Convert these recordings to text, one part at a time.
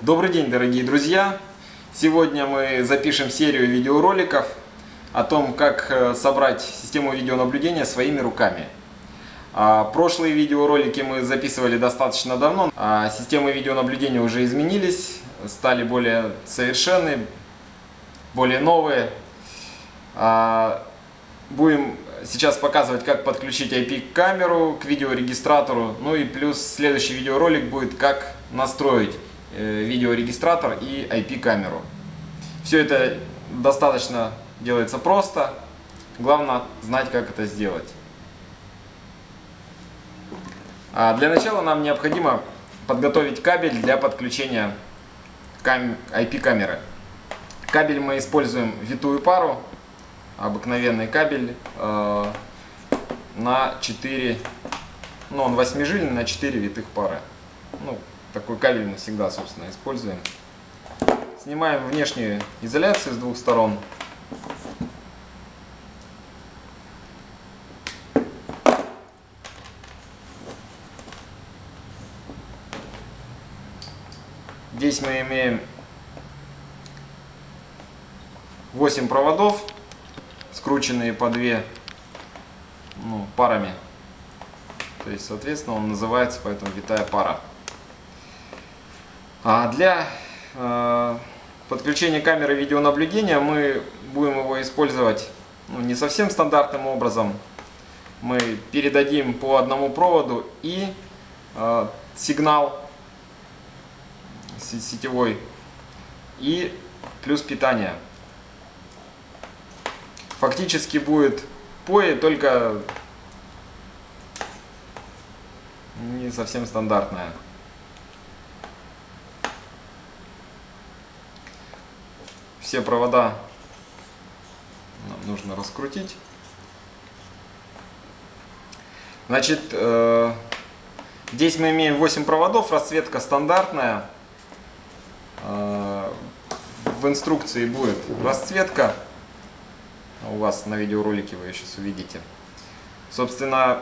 Добрый день, дорогие друзья! Сегодня мы запишем серию видеороликов о том, как э, собрать систему видеонаблюдения своими руками. А, прошлые видеоролики мы записывали достаточно давно. А системы видеонаблюдения уже изменились, стали более совершенны, более новые. А, будем сейчас показывать, как подключить IP-камеру к видеорегистратору. Ну и плюс следующий видеоролик будет, как настроить Э, видеорегистратор и IP-камеру. Все это достаточно делается просто, главное знать, как это сделать. А для начала нам необходимо подготовить кабель для подключения IP-камеры. Кабель мы используем витую пару, обыкновенный кабель э, на 4, ну он 8 жильный на 4 витых пары. Ну, такой кабель мы всегда, собственно, используем. Снимаем внешнюю изоляцию с двух сторон. Здесь мы имеем 8 проводов, скрученные по 2 ну, парами. То есть, соответственно, он называется поэтому витая пара. А для э, подключения камеры видеонаблюдения мы будем его использовать ну, не совсем стандартным образом. Мы передадим по одному проводу и э, сигнал сетевой и плюс питание. Фактически будет POE, только не совсем стандартная. все провода нам нужно раскрутить. Значит, э, здесь мы имеем 8 проводов, расцветка стандартная. Э, в инструкции будет расцветка. У вас на видеоролике вы ее сейчас увидите. Собственно,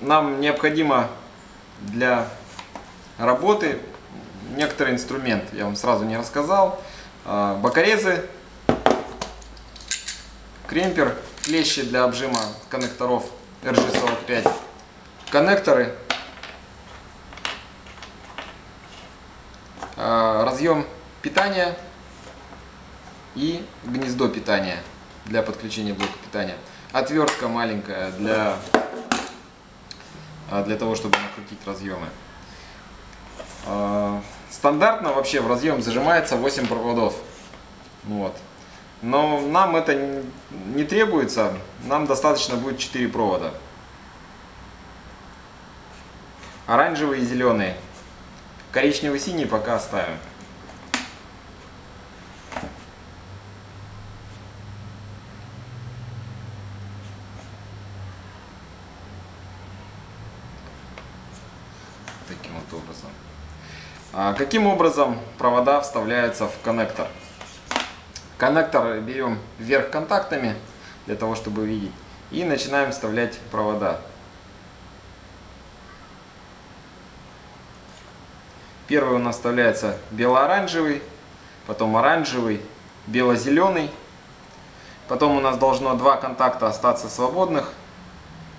нам необходимо для работы некоторый инструмент. Я вам сразу не рассказал. А, бокорезы, кремпер, клещи для обжима коннекторов RG45, коннекторы, а, разъем питания и гнездо питания для подключения блока питания. Отвертка маленькая для, а, для того, чтобы накрутить разъемы. Стандартно вообще в разъем зажимается 8 проводов. Вот. Но нам это не требуется, нам достаточно будет 4 провода. Оранжевый и зеленый. Коричневый синий пока оставим. Таким вот образом. А каким образом провода вставляются в коннектор? Коннектор берем вверх контактами, для того, чтобы видеть, и начинаем вставлять провода. Первый у нас вставляется бело-оранжевый, потом оранжевый, бело-зеленый. Потом у нас должно два контакта остаться свободных.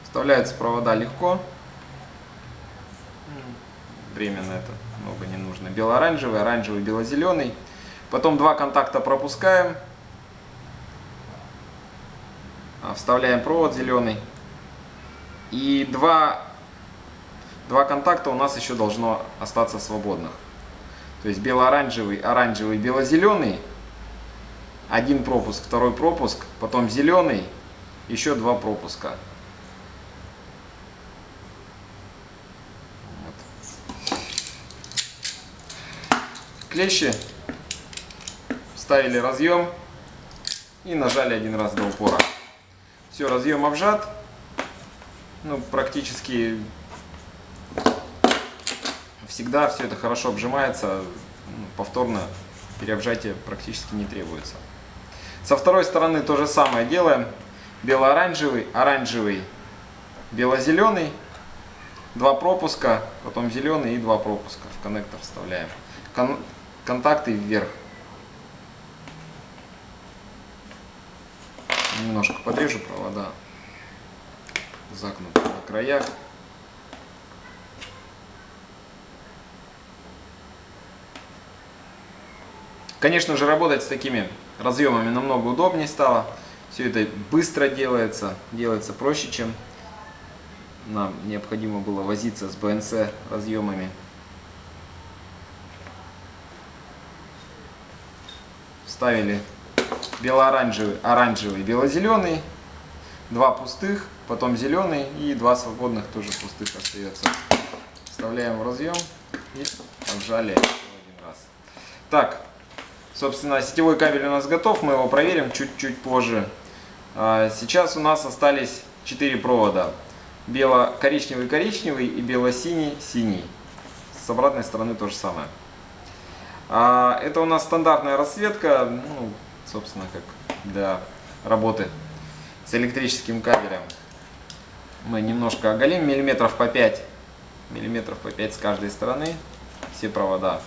Вставляются провода легко. Временно это много не нужно. Бело-оранжевый, оранжевый, бело-зеленый. Потом два контакта пропускаем. А, вставляем провод зеленый. И два, два контакта у нас еще должно остаться свободных. То есть бело-оранжевый, оранжевый, бело-зеленый. Один пропуск, второй пропуск, потом зеленый, еще два пропуска. Клещи, вставили разъем и нажали один раз до упора. Все, разъем обжат. Ну, практически всегда все это хорошо обжимается. Ну, повторно переобжатие практически не требуется. Со второй стороны то же самое делаем. Бело-оранжевый, оранжевый, бело-зеленый. Два пропуска, потом зеленый и два пропуска в коннектор вставляем. Контакты вверх. Немножко подрежу провода. Загнуты на краях. Конечно же, работать с такими разъемами намного удобнее стало. Все это быстро делается, делается проще, чем нам необходимо было возиться с БНЦ разъемами. Вставили бело-оранжевый, оранжевый, бело-зеленый, два пустых, потом зеленый и два свободных тоже пустых остается. Вставляем в разъем и отжали один раз. Так, Собственно, сетевой кабель у нас готов, мы его проверим чуть-чуть позже. А, сейчас у нас остались 4 провода. Бело-коричневый-коричневый и бело-синий-синий. С обратной стороны то же самое. А, это у нас стандартная расцветка, ну, собственно, как для работы с электрическим кабелем. Мы немножко оголим, миллиметров по 5, миллиметров по 5 с каждой стороны, все провода.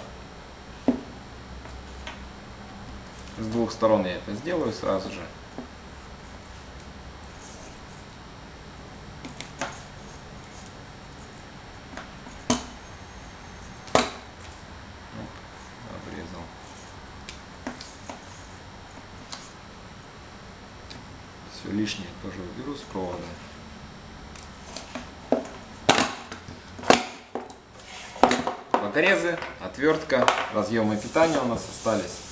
С двух сторон я это сделаю сразу же. Все лишнее тоже уберу с провода. Бокорезы, отвертка, разъемы питания у нас остались.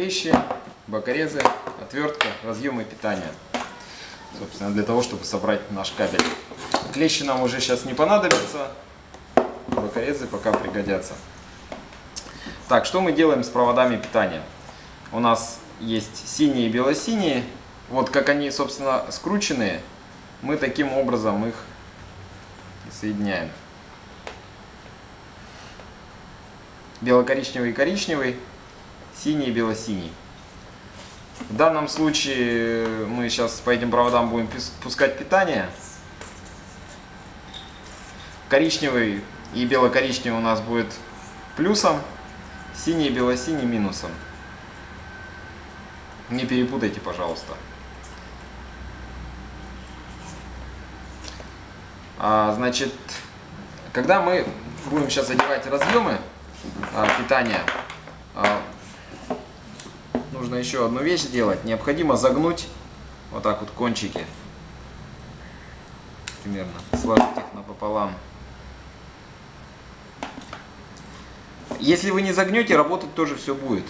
клещи, бокорезы, отвертка, разъемы питания. Собственно, для того, чтобы собрать наш кабель. Клещи нам уже сейчас не понадобятся, бокорезы пока пригодятся. Так, что мы делаем с проводами питания? У нас есть синие и бело-синие. Вот как они, собственно, скрученные, мы таким образом их соединяем. Бело-коричневый и коричневый синий и бело-синий. В данном случае мы сейчас по этим проводам будем пускать питание. Коричневый и бело-коричневый у нас будет плюсом, синий и бело-синий минусом. Не перепутайте, пожалуйста. А, значит, когда мы будем сейчас одевать разъемы а, питания, а, нужно еще одну вещь сделать. Необходимо загнуть вот так вот кончики. Примерно. Сложить их напополам. Если вы не загнете, работать тоже все будет.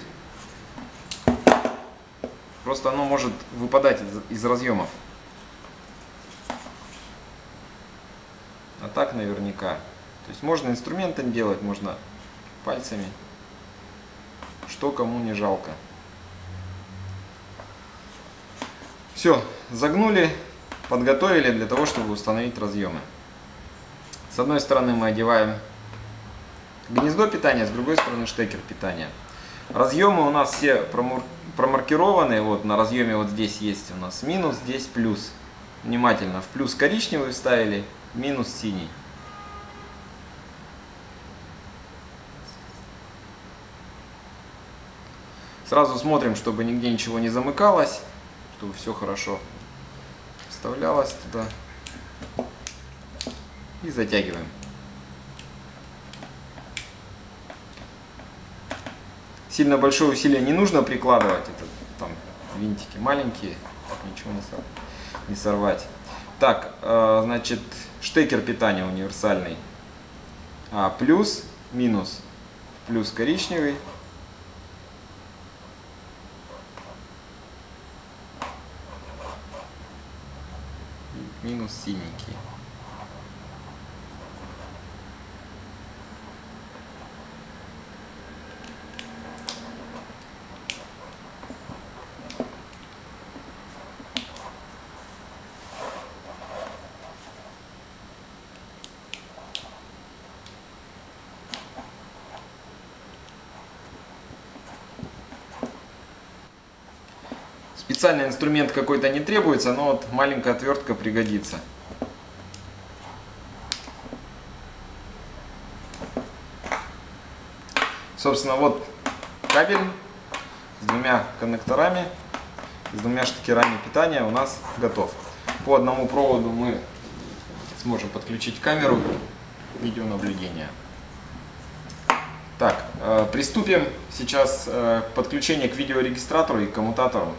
Просто оно может выпадать из, из разъемов. А так наверняка. То есть можно инструментом делать, можно пальцами. Что кому не жалко. Все, загнули, подготовили для того, чтобы установить разъемы. С одной стороны мы одеваем гнездо питания, с другой стороны штекер питания. Разъемы у нас все промаркированы. Вот на разъеме вот здесь есть у нас минус, здесь плюс. Внимательно. В плюс коричневый вставили, минус синий. Сразу смотрим, чтобы нигде ничего не замыкалось чтобы все хорошо вставлялось туда. И затягиваем. Сильно большое усилие не нужно прикладывать. Это там винтики маленькие, ничего не, сор не сорвать. Так, э, значит, штекер питания универсальный. А, плюс, минус. Плюс коричневый, минус синенький. Специальный инструмент какой-то не требуется, но вот маленькая отвертка пригодится. Собственно, вот кабель с двумя коннекторами, с двумя штекерами питания у нас готов. По одному проводу мы сможем подключить камеру видеонаблюдения. Так, э, приступим сейчас э, к подключению к видеорегистратору и коммутатору.